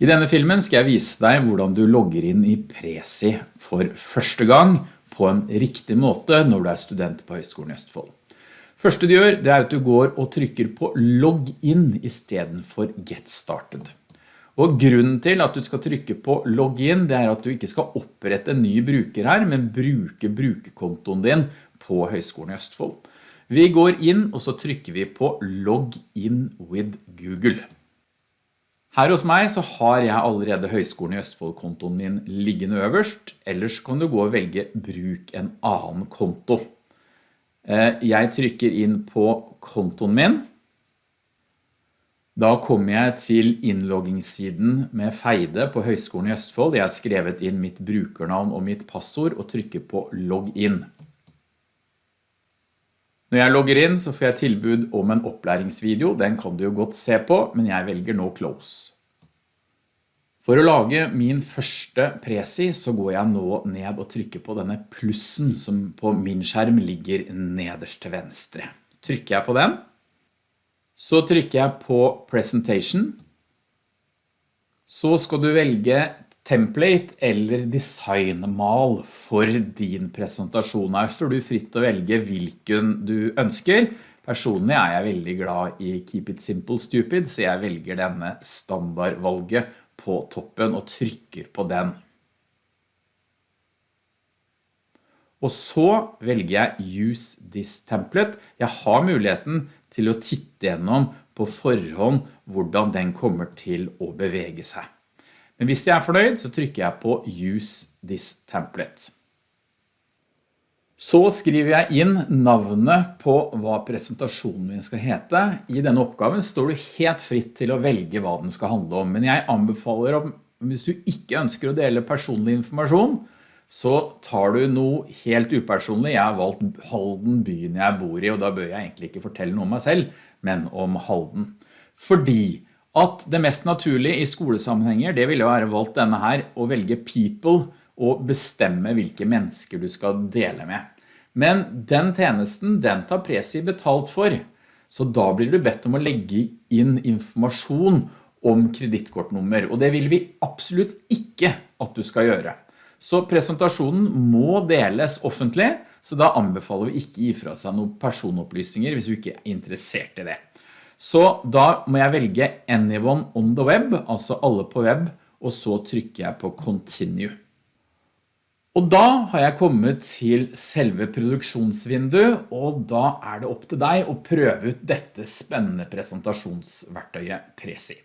I denne filmen skal jeg vise deg hvordan du logger inn i Prezi for første gang på en riktig måte når du er student på Høgskolen i Østfold. Første du gjør, det er at du går og trykker på logg inn i stedet for get started. Og grunnen til at du skal trykke på logg inn, det er at du ikke skal opprette en ny bruker her, men bruke brukerkontoen din på Høgskolen i Østfold. Vi går inn og så trykker vi på logg in with Google. Her hos meg så har jeg allerede Høgskolen i Østfold-kontoen min liggende øverst, ellers kan du gå og velge bruk en annen konto. Eh, jeg trykker inn på kontoen min. Da kommer jeg til innloggingssiden med Feide på Høgskolen i Østfold. Jeg har skrevet inn mitt brukernavn og mitt passord og trykker på logg inn. Når jeg logger inn så får jeg tilbud om en opplæringsvideo, den kan du jo godt se på, men jeg velger nå close. For å lage min første presi så går jeg nå ned og trykker på denne plussen som på min skjerm ligger nederst til venstre. Trykker jeg på den, så trykker jeg på presentation, så skal du velge template eller designmal for din presentasjon. Her står du fritt å velge hvilken du ønsker. Personlig er jeg veldig glad i Keep It Simple Stupid, så jeg velger denne standardvalget på toppen og trykker på den. Og så velger jeg Use this template. Jeg har muligheten til å titte gjennom på forhånd hvordan den kommer til å bevege seg. Men hvis jeg er fornøyd, så trykker jeg på Use this template. Så skriver jeg inn navnet på hva presentasjonen min skal hete. I denne oppgaven står du helt fritt til å velge hva den skal handle om, men jeg anbefaler om, hvis du ikke ønsker å dele personlig informasjon, så tar du noe helt upersonlig. Jeg har valgt Halden, byen jeg bor i, og da bør jeg egentlig ikke fortelle noe om meg selv, men om Halden. Fordi at det mest naturlige i skolesammenhenger, det ville være valgt denne her, å velge people og bestemme hvilke mennesker du skal dele med. Men den tjenesten, den tar Presi betalt for, så da blir du bedt om å legge inn informasjon om kreditkortnummer, og det vil vi absolutt ikke at du skal gjøre. Så presentasjonen må deles offentlig, så da anbefaler vi ikke gi fra seg noen personopplysninger hvis du ikke er interessert i det. Så da må jeg velge anyone on the web, altså alle på web, og så trykker jeg på continue. Og da har jeg kommet til selve produksjonsvinduet, og da er det opp til deg å prøve ut dette spennende presentasjonsverktøyet Presi.